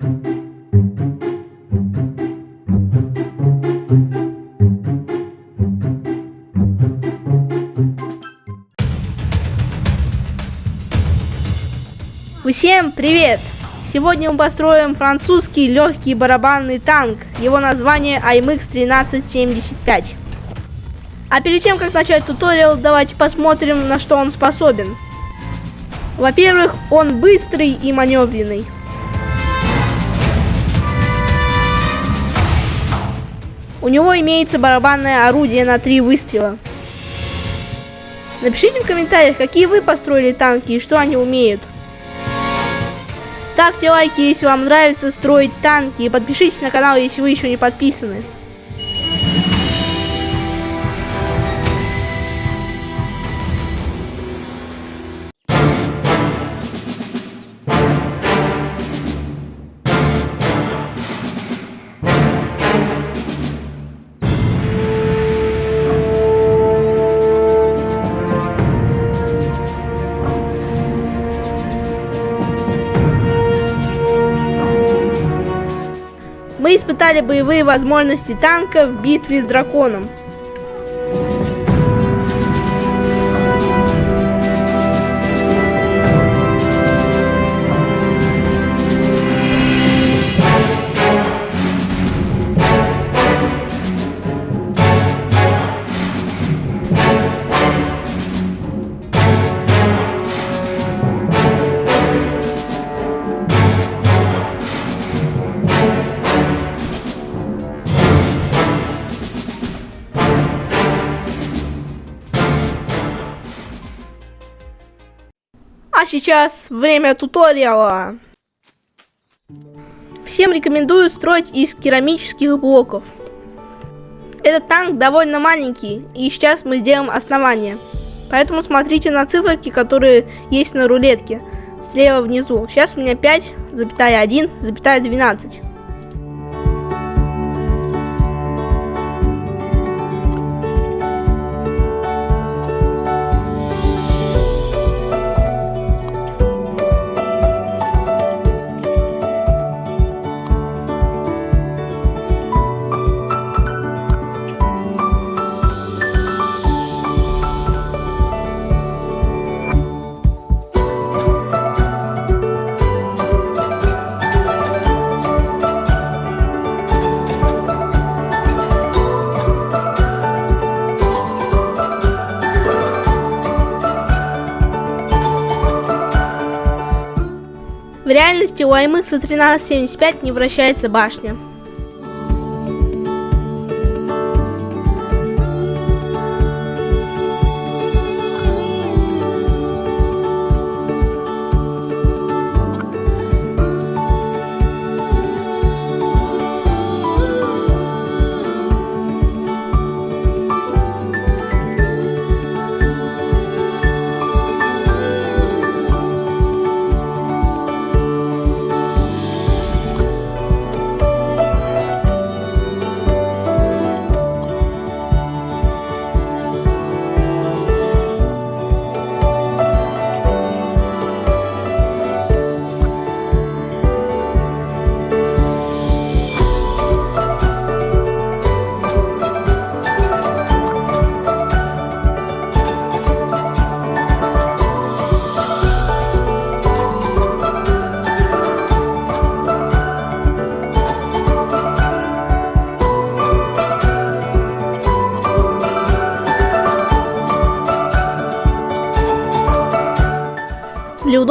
Всем привет! Сегодня мы построим французский легкий барабанный танк. Его название IMX 1375. А перед тем, как начать туториал, давайте посмотрим, на что он способен. Во-первых, он быстрый и маневренный. У него имеется барабанное орудие на три выстрела. Напишите в комментариях, какие вы построили танки и что они умеют. Ставьте лайки, если вам нравится строить танки. И подпишитесь на канал, если вы еще не подписаны. Мы испытали боевые возможности танка в битве с драконом. Сейчас время туториала. Всем рекомендую строить из керамических блоков. Этот танк довольно маленький, и сейчас мы сделаем основание. Поэтому смотрите на циферки, которые есть на рулетке, слева внизу. Сейчас у меня 5,1,12. В реальности у IMX 1375 не вращается башня.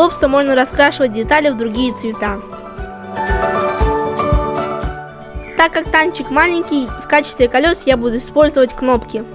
Удобства можно раскрашивать детали в другие цвета. Так как танчик маленький, в качестве колес я буду использовать кнопки.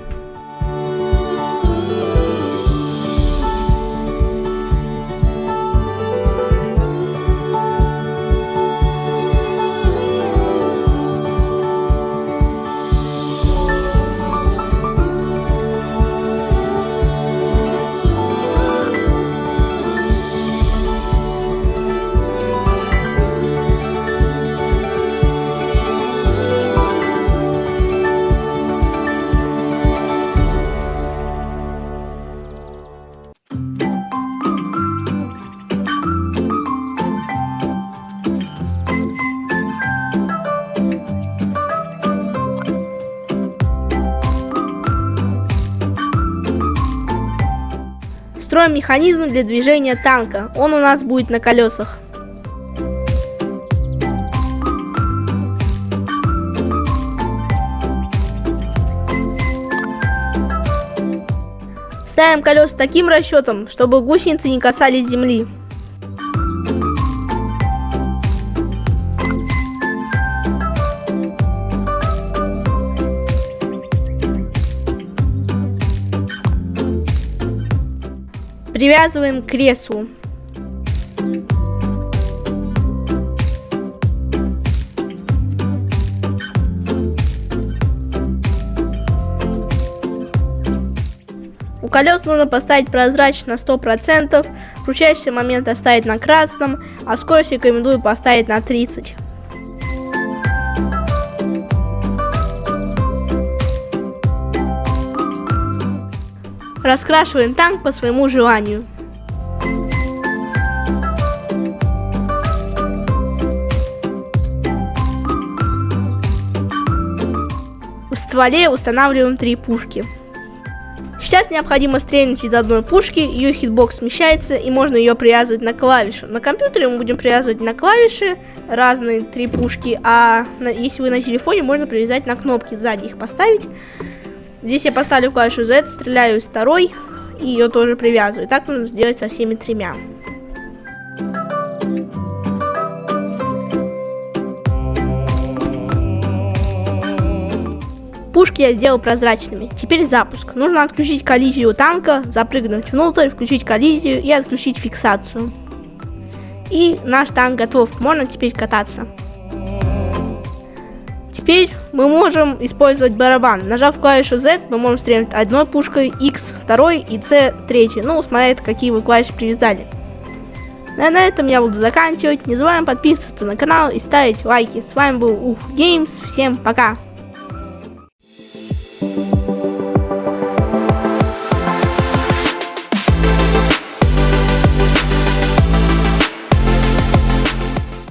Строим механизм для движения танка. Он у нас будет на колесах. Ставим колеса таким расчетом, чтобы гусеницы не касались земли. Привязываем к креслу. У колес нужно поставить прозрачно 100%, крутящийся момент оставить на красном, а скорость рекомендую поставить на 30. Раскрашиваем танк по своему желанию. В стволе устанавливаем три пушки. Сейчас необходимо стрельнуть из одной пушки, ее hitbox смещается и можно ее привязывать на клавишу. На компьютере мы будем привязывать на клавиши разные три пушки, а на, если вы на телефоне, можно привязать на кнопки сзади их поставить. Здесь я поставлю клавишу Z, стреляю из второй и ее тоже привязываю. Так нужно сделать со всеми тремя. Пушки я сделал прозрачными. Теперь запуск. Нужно отключить коллизию танка, запрыгнуть внутрь, включить коллизию и отключить фиксацию. И наш танк готов. Можно теперь кататься. Теперь мы можем использовать барабан. Нажав клавишу Z, мы можем стрелять одной пушкой, X второй и C третьей. Ну, смотря какие вы клавиши привязали. А на этом я буду заканчивать. Не забываем подписываться на канал и ставить лайки. С вами был Ух Геймс. Всем пока!